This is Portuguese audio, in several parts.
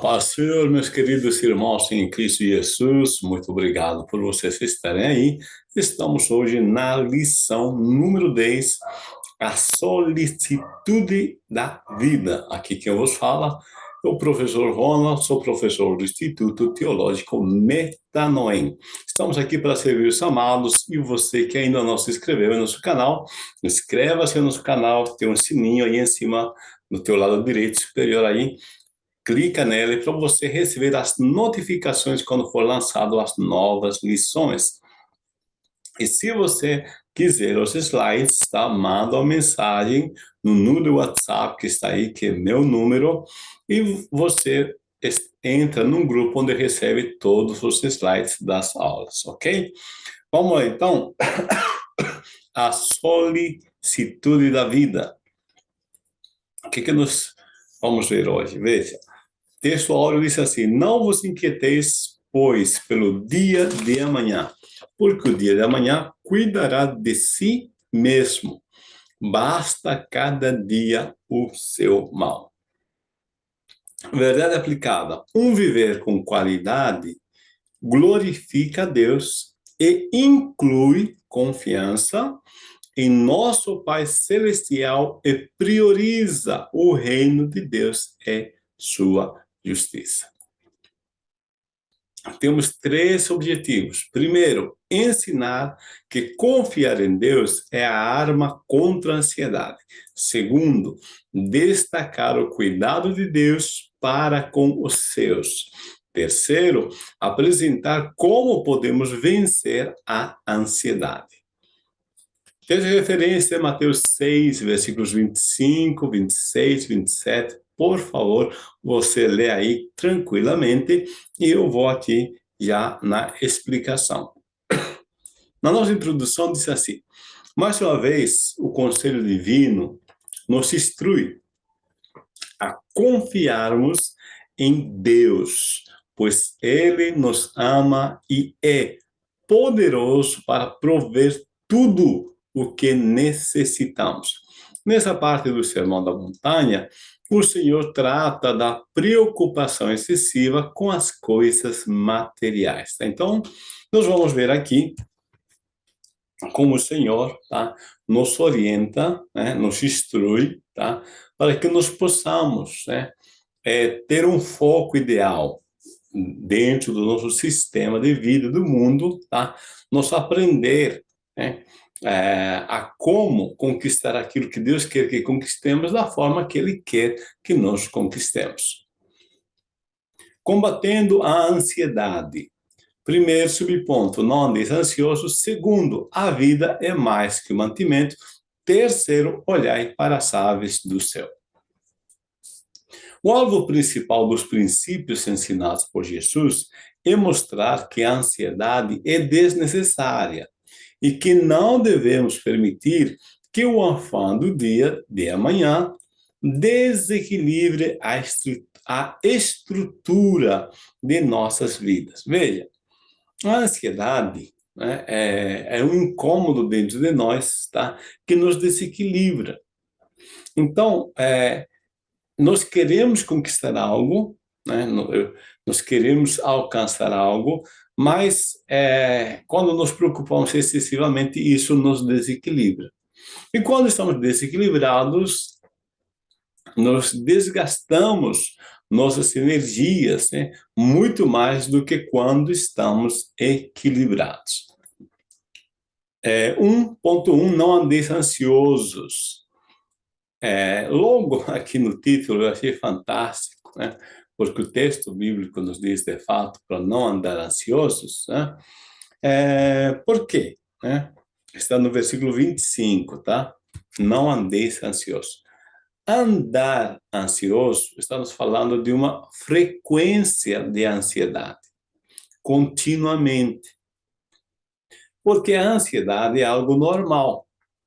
paz Senhor, meus queridos irmãos em Cristo Jesus, muito obrigado por vocês estarem aí. Estamos hoje na lição número 10, a solicitude da vida. Aqui quem vos fala é o professor Ronald, sou professor do Instituto Teológico Metanoem. Estamos aqui para servir os amados e você que ainda não se inscreveu no nosso canal, inscreva-se no nosso canal, tem um sininho aí em cima, no teu lado direito superior aí, clica nele para você receber as notificações quando for lançado as novas lições. E se você quiser os slides, tá? manda uma mensagem no número do WhatsApp que está aí, que é meu número, e você entra num grupo onde recebe todos os slides das aulas, ok? Vamos lá, então. A solicitude da vida. O que, que nós vamos ver hoje? Veja, texto áureo diz assim, não vos inquieteis, pois, pelo dia de amanhã, porque o dia de amanhã cuidará de si mesmo. Basta cada dia o seu mal. Verdade aplicada. Um viver com qualidade glorifica a Deus e inclui confiança em nosso Pai Celestial e prioriza o reino de Deus e sua justiça. Temos três objetivos. Primeiro, ensinar que confiar em Deus é a arma contra a ansiedade. Segundo, destacar o cuidado de Deus para com os seus. Terceiro, apresentar como podemos vencer a ansiedade. Teve referência a Mateus 6, versículos 25, 26, 27, por favor, você lê aí tranquilamente e eu vou aqui já na explicação. Na nossa introdução diz assim, mais uma vez o conselho divino nos instrui a confiarmos em Deus, pois Ele nos ama e é poderoso para prover tudo o que necessitamos. Nessa parte do Sermão da Montanha, o Senhor trata da preocupação excessiva com as coisas materiais. Tá? Então, nós vamos ver aqui como o Senhor tá, nos orienta, né, nos instrui, tá, para que nós possamos né, é, ter um foco ideal dentro do nosso sistema de vida, do mundo, tá, nós aprender né, é, a como conquistar aquilo que Deus quer que conquistemos da forma que Ele quer que nós conquistemos. Combatendo a ansiedade. Primeiro subponto, não andeis. Segundo, a vida é mais que o mantimento. Terceiro, olhai para as aves do céu. O alvo principal dos princípios ensinados por Jesus é mostrar que a ansiedade é desnecessária, e que não devemos permitir que o afã do dia de amanhã desequilibre a, estru a estrutura de nossas vidas. Veja, a ansiedade né, é, é um incômodo dentro de nós, tá? Que nos desequilibra. Então, é, nós queremos conquistar algo, né? Nós queremos alcançar algo, mas é, quando nos preocupamos excessivamente, isso nos desequilibra. E quando estamos desequilibrados, nós desgastamos nossas energias né, muito mais do que quando estamos equilibrados. É, 1.1, não andeis ansiosos. É, logo aqui no título, eu achei fantástico, né? Porque o texto bíblico nos diz, de fato, para não andar ansiosos, né? É, por quê? Né? Está no versículo 25, tá? Não andeis ansiosos. Andar ansioso, estamos falando de uma frequência de ansiedade, continuamente. Porque a ansiedade é algo normal.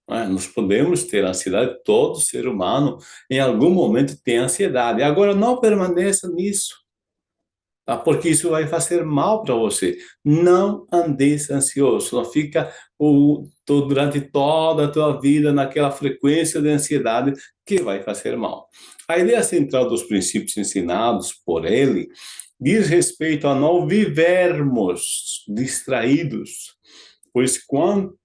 Né? Nós podemos ter ansiedade, todo ser humano em algum momento tem ansiedade. Agora, não permaneça nisso, tá? porque isso vai fazer mal para você. Não andeis ansioso, não fica o, durante toda a tua vida naquela frequência de ansiedade que vai fazer mal. A ideia central dos princípios ensinados por ele diz respeito a não vivermos distraídos, pois quando,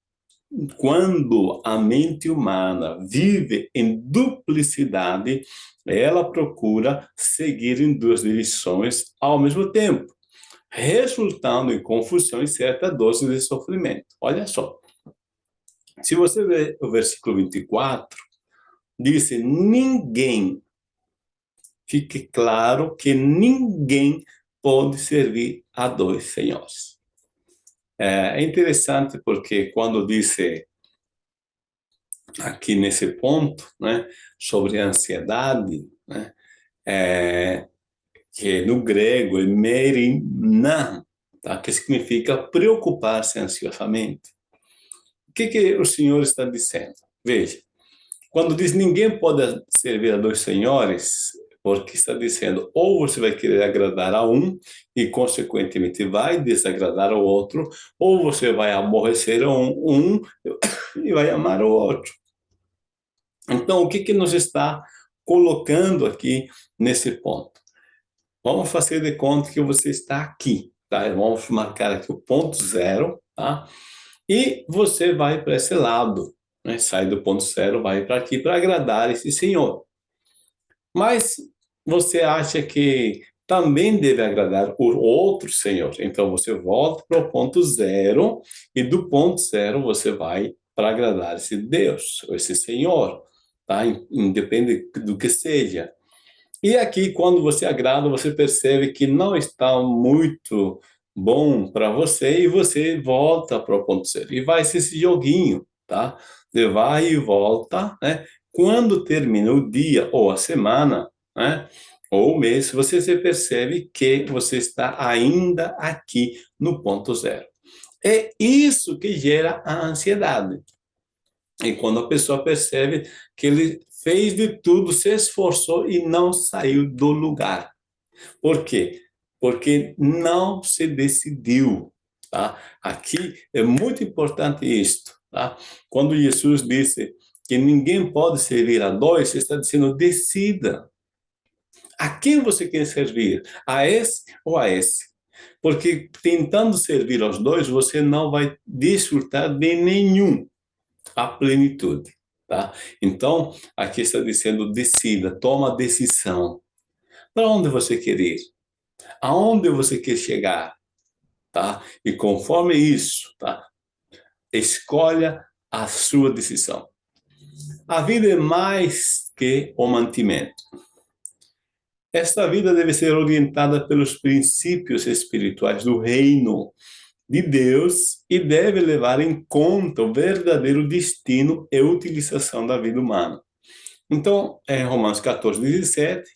quando a mente humana vive em duplicidade, ela procura seguir em duas direções ao mesmo tempo, resultando em confusão e certa dose de sofrimento. Olha só, se você ver o versículo 24, diz: ninguém fique claro que ninguém pode servir a dois senhores. É interessante porque quando disse aqui nesse ponto, né, sobre ansiedade, né, é, que no grego é merinan, tá, que significa preocupar-se ansiosamente. O que, que o Senhor está dizendo? Veja, quando diz ninguém pode servir a dois senhores, porque está dizendo, ou você vai querer agradar a um e, consequentemente, vai desagradar ao outro, ou você vai aborrecer um, um e vai amar o outro. Então, o que, que nos está colocando aqui nesse ponto? Vamos fazer de conta que você está aqui, tá? Vamos marcar aqui o ponto zero, tá? E você vai para esse lado, né? Sai do ponto zero, vai para aqui para agradar esse senhor. Mas você acha que também deve agradar o outro Senhor. Então, você volta para o ponto zero, e do ponto zero você vai para agradar esse Deus, esse Senhor, tá? Independe do que seja. E aqui, quando você agrada, você percebe que não está muito bom para você, e você volta para o ponto zero. E vai ser esse joguinho, tá? Você vai e volta, né? Quando termina o dia ou a semana, né? ou o mês, você se percebe que você está ainda aqui no ponto zero. É isso que gera a ansiedade. E quando a pessoa percebe que ele fez de tudo, se esforçou e não saiu do lugar. Por quê? Porque não se decidiu. Tá? Aqui é muito importante isto. Tá? Quando Jesus disse que ninguém pode servir a dois, está dizendo decida. A quem você quer servir? A esse ou a esse? Porque tentando servir aos dois, você não vai desfrutar de nenhum a plenitude. Tá? Então, aqui está dizendo, decida, toma a decisão. Para onde você quer ir? Aonde você quer chegar? Tá? E conforme isso, tá? escolha a sua decisão. A vida é mais que o mantimento. Esta vida deve ser orientada pelos princípios espirituais do reino de Deus e deve levar em conta o verdadeiro destino e utilização da vida humana. Então, em Romanos 14, 17,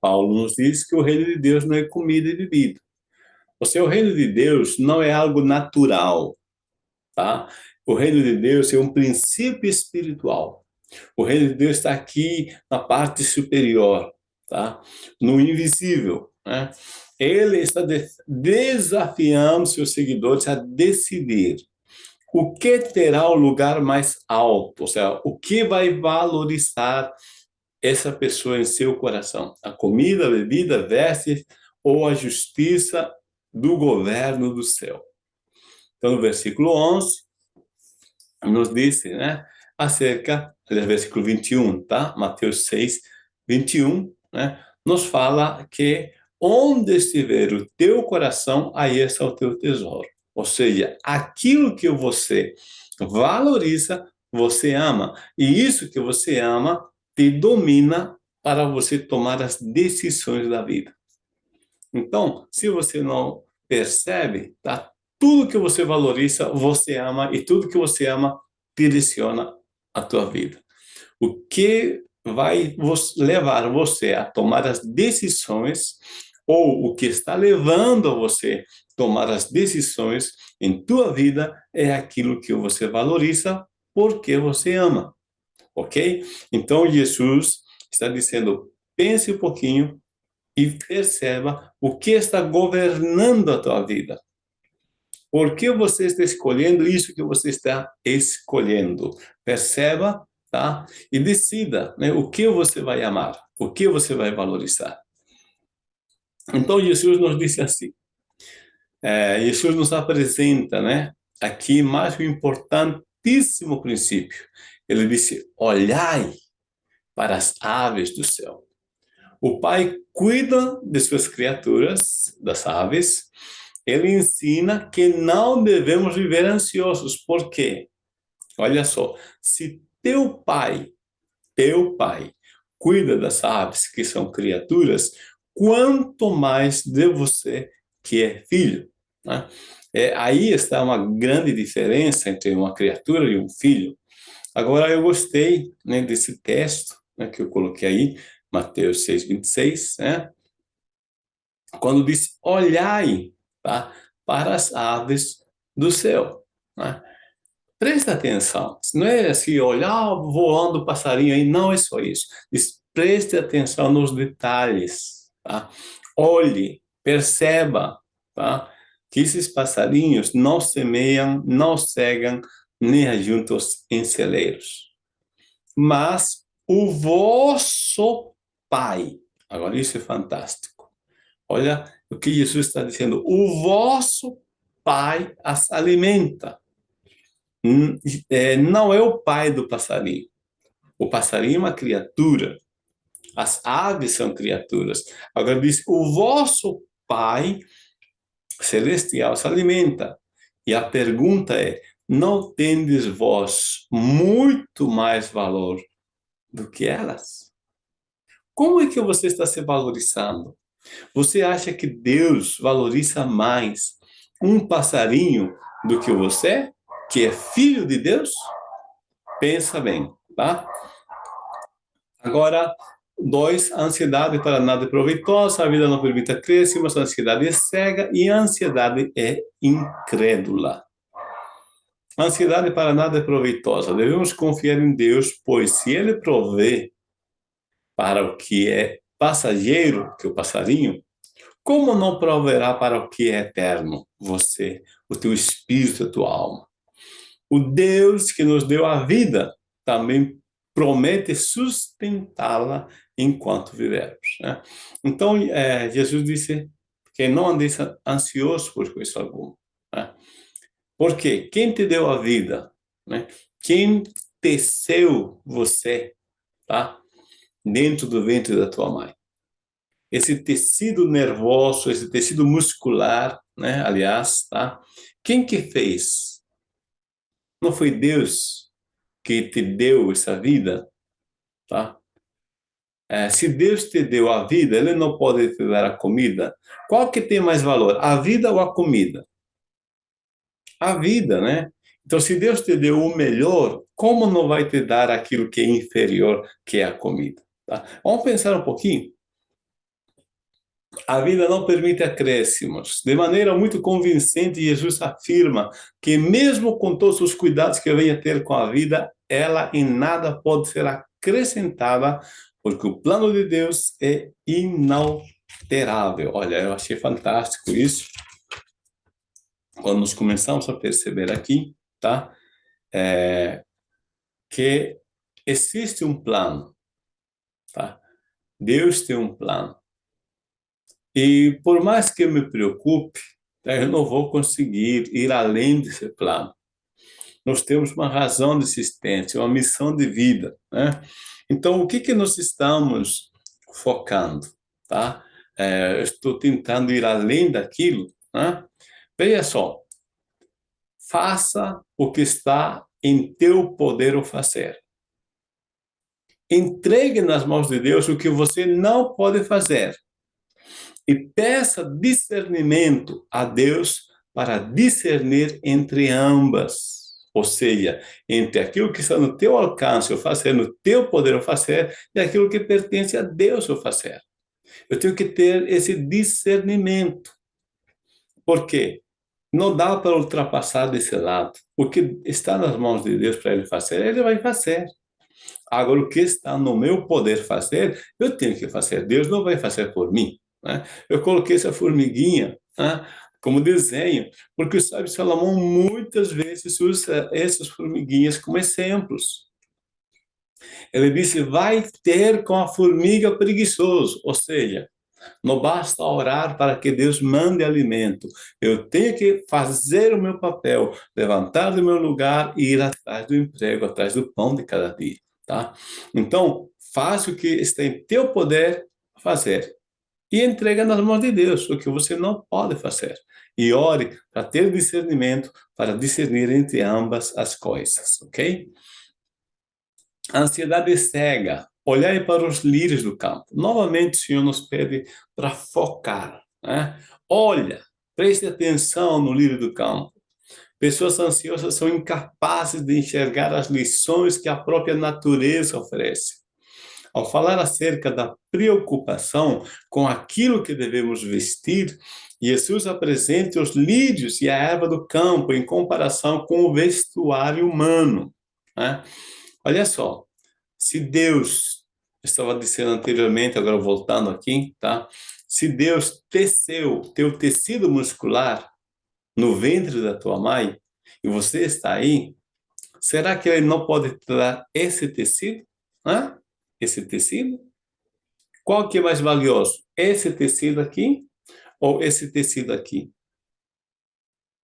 Paulo nos diz que o reino de Deus não é comida e bebida. O reino de Deus não é algo natural, tá? O reino de Deus é um princípio espiritual. O reino de Deus está aqui na parte superior, tá? no invisível. Né? Ele está desafiando seus seguidores a decidir o que terá o lugar mais alto, ou seja, o que vai valorizar essa pessoa em seu coração. A comida, a bebida, vestes ou a justiça do governo do céu. Então, no versículo 11, nos diz, né, acerca, aliás, versículo 21, tá? Mateus 6, 21, né, nos fala que onde estiver o teu coração, aí está o teu tesouro. Ou seja, aquilo que você valoriza, você ama. E isso que você ama te domina para você tomar as decisões da vida. Então, se você não percebe, tá? Tudo que você valoriza, você ama, e tudo que você ama direciona a tua vida. O que vai levar você a tomar as decisões ou o que está levando a você tomar as decisões em tua vida é aquilo que você valoriza porque você ama, ok? Então Jesus está dizendo, pense um pouquinho e perceba o que está governando a tua vida. Por que você está escolhendo isso que você está escolhendo? Perceba tá? E decida né, o que você vai amar, o que você vai valorizar. Então, Jesus nos disse assim, é, Jesus nos apresenta, né, aqui mais um importantíssimo princípio. Ele disse, olhai para as aves do céu. O Pai cuida de suas criaturas, das aves, ele ensina que não devemos viver ansiosos. Por quê? Olha só, se teu pai, teu pai, cuida das aves, que são criaturas, quanto mais de você, que é filho. Né? É, aí está uma grande diferença entre uma criatura e um filho. Agora, eu gostei né, desse texto né, que eu coloquei aí, Mateus 6, 26, né? quando diz, olhai tá, para as aves do céu. Né? Presta atenção, não é assim, olhar voando o passarinho aí, não é só isso. Diz, preste atenção nos detalhes, tá? Olhe, perceba, tá? Que esses passarinhos não semeiam, não cegam, nem ajuntam em celeiros. Mas o vosso Pai, agora isso é fantástico. Olha o que Jesus está dizendo, o vosso Pai as alimenta. Hum, é, não é o pai do passarinho. O passarinho é uma criatura. As aves são criaturas. Agora diz, o vosso pai celestial se alimenta. E a pergunta é, não tendes vós muito mais valor do que elas? Como é que você está se valorizando? Você acha que Deus valoriza mais um passarinho do que você? que é filho de Deus, pensa bem, tá? Agora, dois, a ansiedade para nada é proveitosa, a vida não permite crescer, mas a ansiedade é cega e a ansiedade é incrédula. Ansiedade para nada é proveitosa. Devemos confiar em Deus, pois se Ele provê para o que é passageiro, que é o passarinho, como não proverá para o que é eterno? Você, o teu espírito, a tua alma. O Deus que nos deu a vida também promete sustentá-la enquanto vivermos. Né? Então, é, Jesus disse que não andeis ansioso por coisa alguma. Né? Porque quem te deu a vida? Né? Quem teceu você tá? Dentro do ventre da tua mãe? Esse tecido nervoso, esse tecido muscular, né? aliás, tá? quem que fez? Não foi Deus que te deu essa vida, tá? É, se Deus te deu a vida, Ele não pode te dar a comida. Qual que tem mais valor, a vida ou a comida? A vida, né? Então, se Deus te deu o melhor, como não vai te dar aquilo que é inferior, que é a comida? Tá? Vamos pensar um pouquinho? A vida não permite acréscimos. De maneira muito convincente, Jesus afirma que mesmo com todos os cuidados que venha ter com a vida, ela em nada pode ser acrescentada, porque o plano de Deus é inalterável. Olha, eu achei fantástico isso. Quando nós começamos a perceber aqui, tá? É, que existe um plano? Deus tem um plano. E por mais que eu me preocupe, eu não vou conseguir ir além desse plano. Nós temos uma razão de existência, uma missão de vida. Né? Então, o que, que nós estamos focando? Tá? É, estou tentando ir além daquilo. Né? Veja só, faça o que está em teu poder o fazer. Entregue nas mãos de Deus o que você não pode fazer e peça discernimento a Deus para discernir entre ambas. Ou seja, entre aquilo que está no teu alcance o fazer, no teu poder o fazer, e aquilo que pertence a Deus o fazer. Eu tenho que ter esse discernimento. Por quê? Não dá para ultrapassar desse lado. O que está nas mãos de Deus para ele fazer, ele vai fazer. Agora, o que está no meu poder fazer, eu tenho que fazer. Deus não vai fazer por mim. Né? Eu coloquei essa formiguinha né, como desenho, porque o sábio Salomão muitas vezes usa essas formiguinhas como exemplos. Ele disse, vai ter com a formiga preguiçoso, ou seja, não basta orar para que Deus mande alimento. Eu tenho que fazer o meu papel, levantar do meu lugar e ir atrás do emprego, atrás do pão de cada dia, tá? Então, faz o que está em teu poder fazer. E entrega nas mãos de Deus o que você não pode fazer. E ore para ter discernimento, para discernir entre ambas as coisas, ok? Ansiedade cega. Olhai para os lírios do campo. Novamente, o Senhor nos pede para focar. Né? Olha, preste atenção no lírio do campo. Pessoas ansiosas são incapazes de enxergar as lições que a própria natureza oferece. Ao falar acerca da preocupação com aquilo que devemos vestir, Jesus apresenta os lírios e a erva do campo em comparação com o vestuário humano. Né? Olha só, se Deus, estava dizendo anteriormente, agora voltando aqui, tá? Se Deus teceu teu tecido muscular no ventre da tua mãe, e você está aí, será que ele não pode dar esse tecido? Hã? esse tecido? Qual que é mais valioso? Esse tecido aqui ou esse tecido aqui?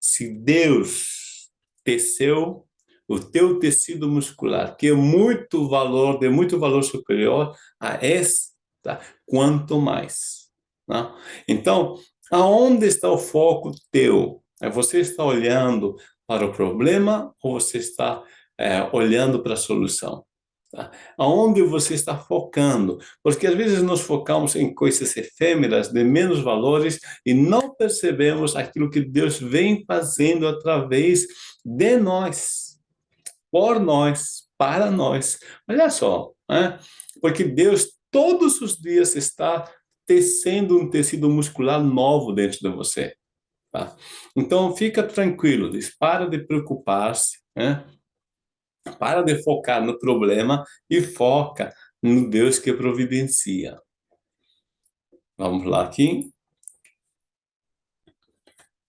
Se Deus teceu o teu tecido muscular, que é muito valor, de muito valor superior a esse, tá? quanto mais. Tá? Então, aonde está o foco teu? É você está olhando para o problema ou você está é, olhando para a solução? Tá? Aonde você está focando? Porque às vezes nos focamos em coisas efêmeras, de menos valores, e não percebemos aquilo que Deus vem fazendo através de nós, por nós, para nós. Olha só, né? porque Deus todos os dias está tecendo um tecido muscular novo dentro de você. Tá? Então, fica tranquilo, diz, para de preocupar-se, né? Para de focar no problema e foca no Deus que providencia. Vamos lá aqui.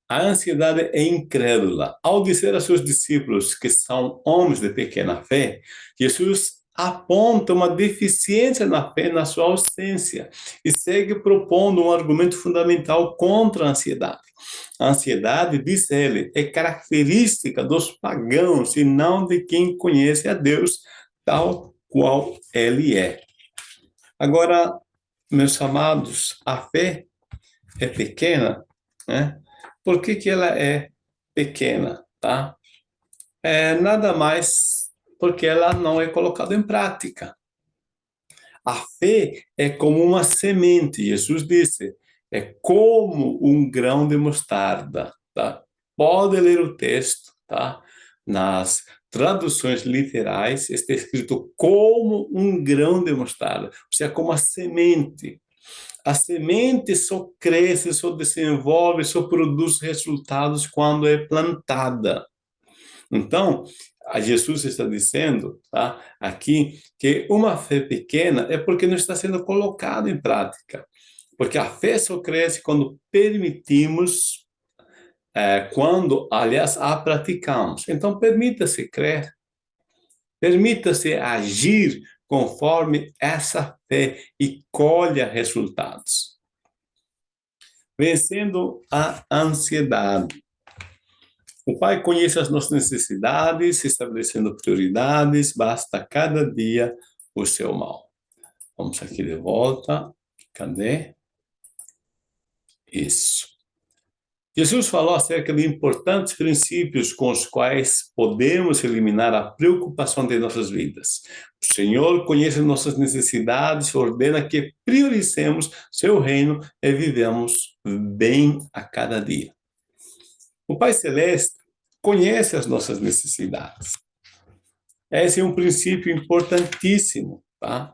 A ansiedade é incrédula. Ao dizer a seus discípulos que são homens de pequena fé, Jesus aponta uma deficiência na fé na sua ausência e segue propondo um argumento fundamental contra a ansiedade. A ansiedade, diz ele, é característica dos pagãos e não de quem conhece a Deus tal qual ele é. Agora, meus amados, a fé é pequena, né? Por que, que ela é pequena, tá? É nada mais porque ela não é colocada em prática. A fé é como uma semente, Jesus disse, é como um grão de mostarda, tá? Pode ler o texto, tá? Nas traduções literais está escrito como um grão de mostarda, ou seja, como a semente. A semente só cresce, só desenvolve, só produz resultados quando é plantada. Então, a Jesus está dizendo, tá? Aqui, que uma fé pequena é porque não está sendo colocada em prática. Porque a fé só cresce quando permitimos, é, quando, aliás, a praticamos. Então, permita-se crer, permita-se agir conforme essa fé e colha resultados. Vencendo a ansiedade. O Pai conhece as nossas necessidades, estabelecendo prioridades, basta cada dia o seu mal. Vamos aqui de volta. Cadê? Isso. Jesus falou acerca de importantes princípios com os quais podemos eliminar a preocupação de nossas vidas. O Senhor conhece nossas necessidades, ordena que priorizemos seu reino e vivemos bem a cada dia. O Pai Celeste conhece as nossas necessidades. Esse é um princípio importantíssimo, tá?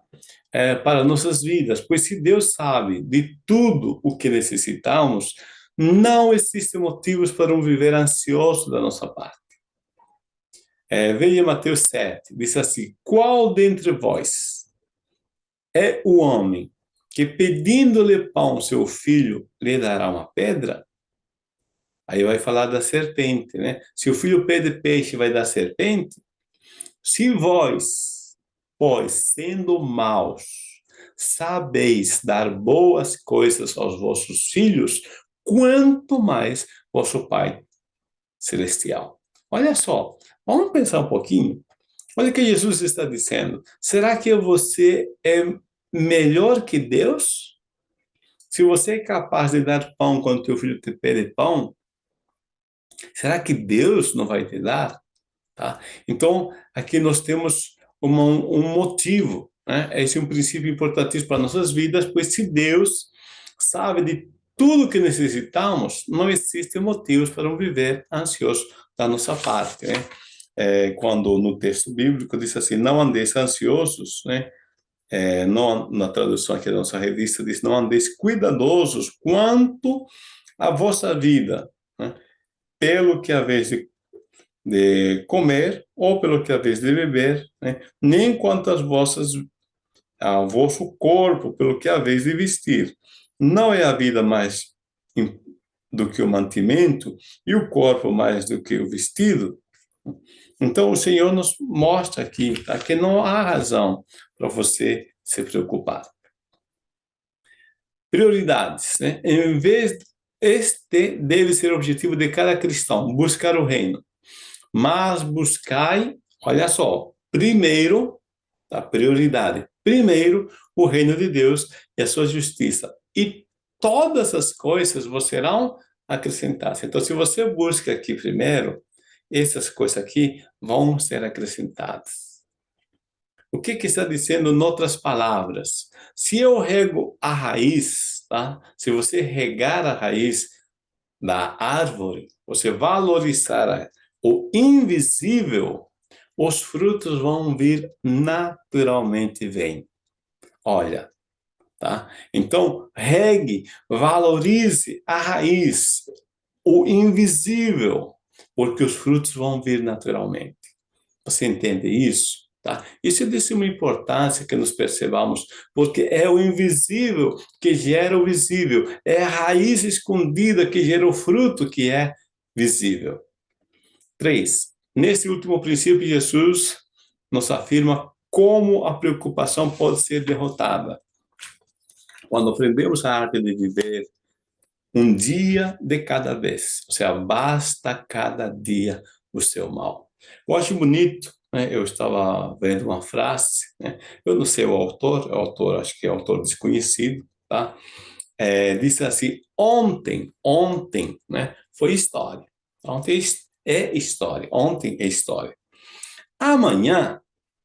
É, para nossas vidas, pois se Deus sabe de tudo o que necessitamos, não existem motivos para um viver ansioso da nossa parte. É, veja Mateus 7, diz assim, qual dentre vós é o homem que pedindo-lhe pão seu filho lhe dará uma pedra? Aí vai falar da serpente, né? Se o filho pede peixe, vai dar serpente? Se vós, Pois, sendo maus, sabeis dar boas coisas aos vossos filhos, quanto mais vosso Pai Celestial. Olha só, vamos pensar um pouquinho. Olha o que Jesus está dizendo. Será que você é melhor que Deus? Se você é capaz de dar pão quando teu filho te pede pão, será que Deus não vai te dar? Tá? Então, aqui nós temos uma, um motivo. Né? Esse é um princípio importantíssimo para nossas vidas, pois se Deus sabe de tudo que necessitamos, não existem motivos para um viver ansioso da nossa parte. Né? É, quando no texto bíblico diz assim, não andeis ansiosos, né? É, na tradução aqui da nossa revista diz, não andeis cuidadosos quanto a vossa vida? Pelo que a vez de de comer ou pelo que haveis de beber, né? nem quanto às vossas, ao vosso corpo, pelo que haveis de vestir. Não é a vida mais do que o mantimento e o corpo mais do que o vestido? Então, o Senhor nos mostra aqui tá, que não há razão para você se preocupar. Prioridades. Né? Em vez, este deve ser o objetivo de cada cristão, buscar o reino mas buscai, olha só, primeiro, a prioridade, primeiro o reino de Deus e a sua justiça. E todas as coisas vos serão acrescentadas. Então, se você busca aqui primeiro, essas coisas aqui vão ser acrescentadas. O que, que está dizendo em outras palavras? Se eu rego a raiz, tá? se você regar a raiz da árvore, você valorizar o invisível, os frutos vão vir naturalmente vem. Olha, tá? Então, regue, valorize a raiz, o invisível, porque os frutos vão vir naturalmente. Você entende isso? Tá? Isso é de suma importância que nos percebamos, porque é o invisível que gera o visível, é a raiz escondida que gera o fruto que é visível. Três, nesse último princípio, Jesus nos afirma como a preocupação pode ser derrotada. Quando aprendemos a arte de viver um dia de cada vez, ou seja, basta cada dia o seu mal. Eu acho bonito? Eu estava vendo uma frase, né? eu não sei o autor, o autor acho que é autor desconhecido, tá? É, disse assim, ontem, ontem, né, foi história. Ontem é história. Ontem é história. Amanhã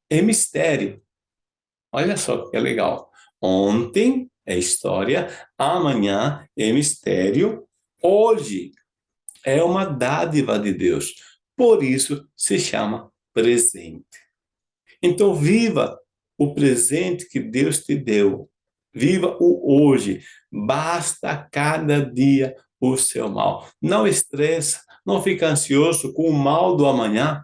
é mistério. Olha só que legal. Ontem é história, amanhã é mistério, hoje é uma dádiva de Deus. Por isso se chama presente. Então viva o presente que Deus te deu. Viva o hoje. Basta cada dia o seu mal. Não estressa, não fica ansioso com o mal do amanhã.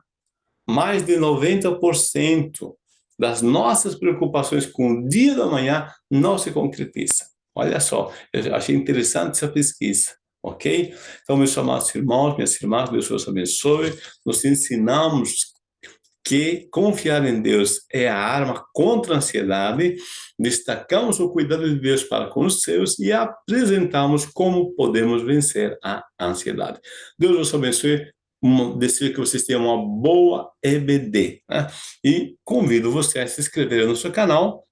Mais de 90% das nossas preocupações com o dia do amanhã não se concretiza. Olha só, eu achei interessante essa pesquisa, ok? Então, meus amados irmãos, minhas irmãs, Deus os abençoe. Nos ensinamos que confiar em Deus é a arma contra a ansiedade, destacamos o cuidado de Deus para com os seus e apresentamos como podemos vencer a ansiedade. Deus os abençoe, desejo que vocês tenham uma boa EBD. Né? E convido você a se inscrever no seu canal,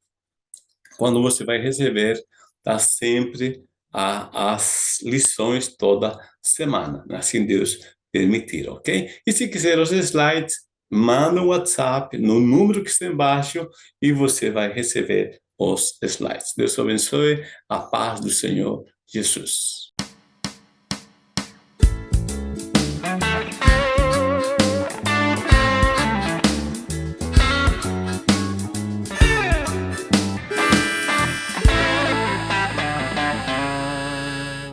quando você vai receber tá, sempre a, as lições toda semana, né? assim Deus permitir, ok? E se quiser os slides, manda um WhatsApp no número que está embaixo e você vai receber os slides. Deus abençoe a paz do Senhor Jesus.